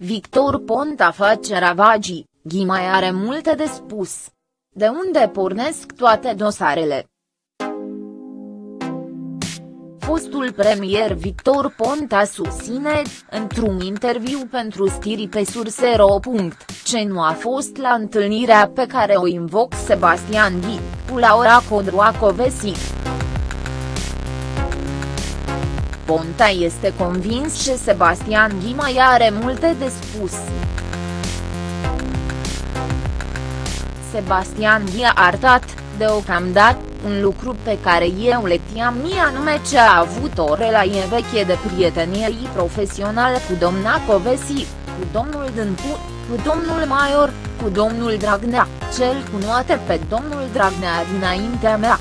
Victor Ponta face ravagii, Ghi mai are multe de spus. De unde pornesc toate dosarele? Fostul premier Victor Ponta susține, într-un interviu pentru stiri pe Sursero. ce nu a fost la întâlnirea pe care o invoc Sebastian Ghi, cu Laura Codroacovesi. Ponta este convins că Sebastian Ghi mai are multe de spus. Sebastian Ghi a arătat, deocamdată, un lucru pe care eu le tiam mie anume ce a avut o relație veche de prietenie profesională cu domna Covesi, cu domnul Dâncu, cu domnul Maior, cu domnul Dragnea, cel cunoaște pe domnul Dragnea dinaintea mea.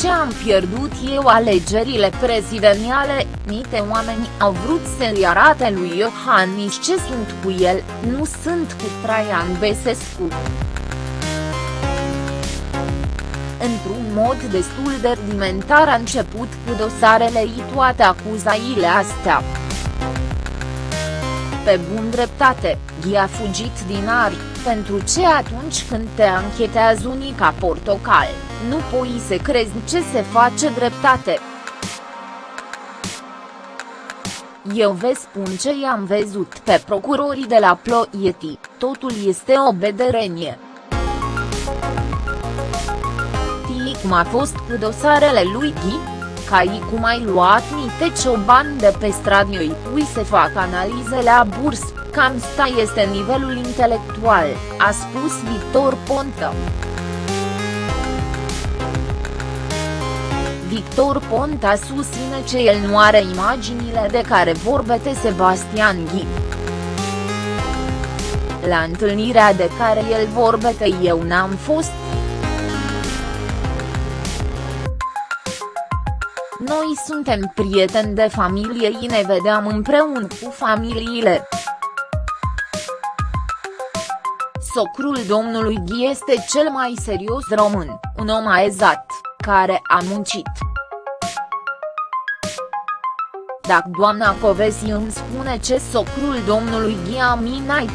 Ce am pierdut eu alegerile prezidențiale, mite oameni au vrut să-i arate lui Iohannis ce sunt cu el, nu sunt cu Traian Besescu. Într-un mod destul de rudimentar a început cu dosarele și toate acuzaile astea. Pe bun dreptate, Ghi a fugit din ari, pentru ce atunci când te anchetează unica portocal, nu poți să crezi ce se face dreptate. Eu vă spun ce i-am văzut pe procurorii de la Ploieti, totul este o bederenie. Tii cum a fost cu dosarele lui Ghi? Ca i cum ai luat niște ciobani de pe stradă îi pui să fac analize la burs, cam sta este nivelul intelectual, a spus Victor Ponta. Victor Ponta susține că el nu are imaginile de care vorbete Sebastian Ghi. La întâlnirea de care el vorbete eu n-am fost. Noi suntem prieteni de familie și ne vedeam împreună cu familiile. Socrul domnului Ghi este cel mai serios român, un om aezat, care a muncit. Dacă doamna Covesi îmi spune ce socrul domnului Ghi a minat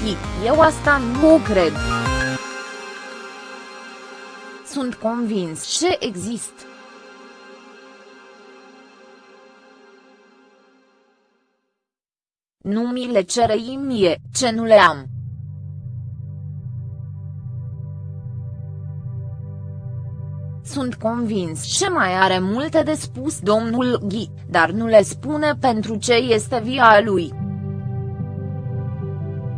eu asta nu cred. Sunt convins ce există. Nu mi le cere mie, ce nu le am. Sunt convins ce mai are multe de spus domnul Ghi, dar nu le spune pentru ce este via lui.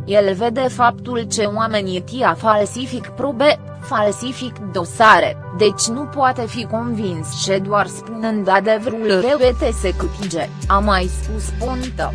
El vede faptul ce oamenii tia falsific probe, falsific dosare, deci nu poate fi convins ce doar spunând adevărul revete se câtige, a mai spus Ponta.